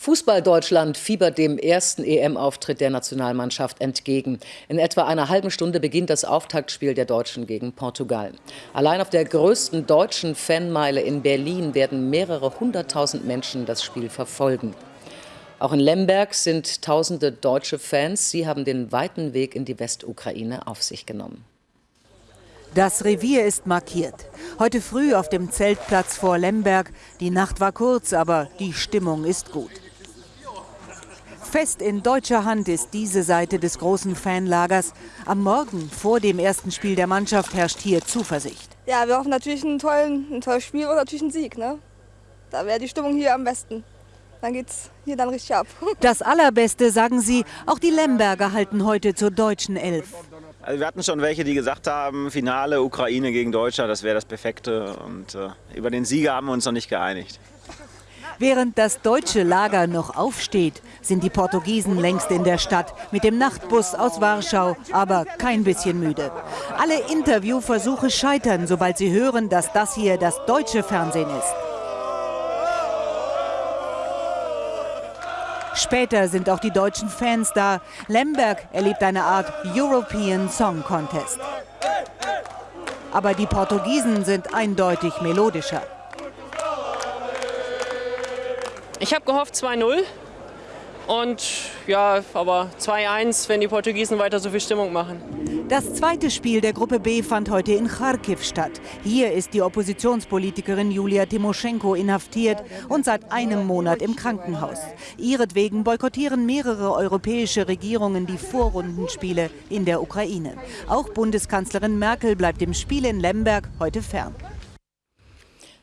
Fußball-Deutschland fiebert dem ersten EM-Auftritt der Nationalmannschaft entgegen. In etwa einer halben Stunde beginnt das Auftaktspiel der Deutschen gegen Portugal. Allein auf der größten deutschen Fanmeile in Berlin werden mehrere hunderttausend Menschen das Spiel verfolgen. Auch in Lemberg sind tausende deutsche Fans. Sie haben den weiten Weg in die Westukraine auf sich genommen. Das Revier ist markiert. Heute früh auf dem Zeltplatz vor Lemberg. Die Nacht war kurz, aber die Stimmung ist gut. Fest in deutscher Hand ist diese Seite des großen Fanlagers. Am Morgen vor dem ersten Spiel der Mannschaft herrscht hier Zuversicht. Ja, wir hoffen natürlich ein, tollen, ein tolles Spiel und natürlich einen Sieg. Ne? Da wäre die Stimmung hier am besten. Dann geht's hier dann richtig ab. Das Allerbeste, sagen sie, auch die Lemberger halten heute zur deutschen Elf. Also wir hatten schon welche, die gesagt haben, Finale Ukraine gegen Deutschland, das wäre das Perfekte. Und äh, über den Sieger haben wir uns noch nicht geeinigt. Während das deutsche Lager noch aufsteht, sind die Portugiesen längst in der Stadt mit dem Nachtbus aus Warschau, aber kein bisschen müde. Alle Interviewversuche scheitern, sobald sie hören, dass das hier das deutsche Fernsehen ist. Später sind auch die deutschen Fans da. Lemberg erlebt eine Art European Song Contest. Aber die Portugiesen sind eindeutig melodischer. Ich habe gehofft 2-0 und ja, aber 2-1, wenn die Portugiesen weiter so viel Stimmung machen. Das zweite Spiel der Gruppe B fand heute in Kharkiv statt. Hier ist die Oppositionspolitikerin Julia Timoschenko inhaftiert und seit einem Monat im Krankenhaus. Ihretwegen boykottieren mehrere europäische Regierungen die Vorrundenspiele in der Ukraine. Auch Bundeskanzlerin Merkel bleibt dem Spiel in Lemberg heute fern.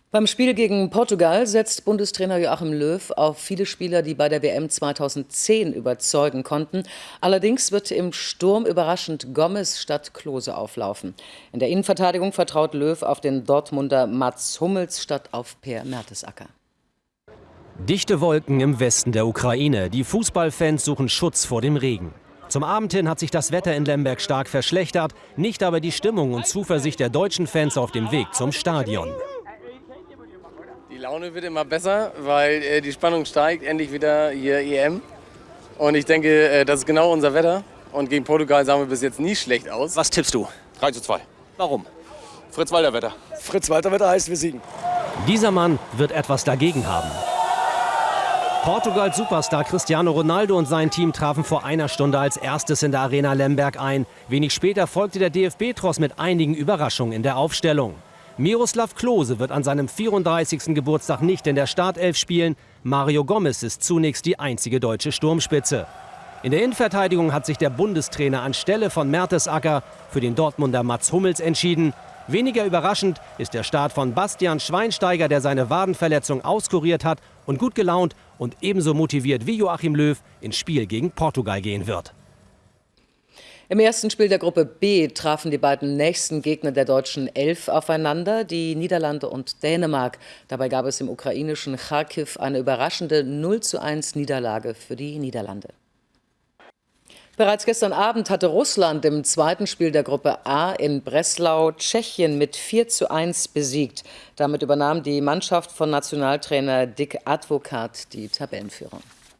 Beim Spiel gegen Portugal setzt Bundestrainer Joachim Löw auf viele Spieler, die bei der WM 2010 überzeugen konnten. Allerdings wird im Sturm überraschend Gomez statt Klose auflaufen. In der Innenverteidigung vertraut Löw auf den Dortmunder Mats Hummels statt auf Per Mertesacker. Dichte Wolken im Westen der Ukraine. Die Fußballfans suchen Schutz vor dem Regen. Zum Abend hin hat sich das Wetter in Lemberg stark verschlechtert, nicht aber die Stimmung und Zuversicht der deutschen Fans auf dem Weg zum Stadion. Die Laune wird immer besser, weil äh, die Spannung steigt. Endlich wieder hier EM. Und ich denke, äh, das ist genau unser Wetter. Und gegen Portugal sahen wir bis jetzt nie schlecht aus. Was tippst du? 3 zu 2. Warum? Fritz Walter Wetter. Fritz Walter Wetter heißt, wir siegen. Dieser Mann wird etwas dagegen haben. Portugals Superstar Cristiano Ronaldo und sein Team trafen vor einer Stunde als erstes in der Arena Lemberg ein. Wenig später folgte der DFB-Tross mit einigen Überraschungen in der Aufstellung. Miroslav Klose wird an seinem 34. Geburtstag nicht in der Startelf spielen. Mario Gomez ist zunächst die einzige deutsche Sturmspitze. In der Innenverteidigung hat sich der Bundestrainer anstelle von Mertesacker für den Dortmunder Mats Hummels entschieden. Weniger überraschend ist der Start von Bastian Schweinsteiger, der seine Wadenverletzung auskuriert hat und gut gelaunt und ebenso motiviert wie Joachim Löw ins Spiel gegen Portugal gehen wird. Im ersten Spiel der Gruppe B trafen die beiden nächsten Gegner der deutschen Elf aufeinander, die Niederlande und Dänemark. Dabei gab es im ukrainischen Kharkiv eine überraschende 0 zu 1 Niederlage für die Niederlande. Bereits gestern Abend hatte Russland im zweiten Spiel der Gruppe A in Breslau Tschechien mit 4 zu 1 besiegt. Damit übernahm die Mannschaft von Nationaltrainer Dick Advokat die Tabellenführung.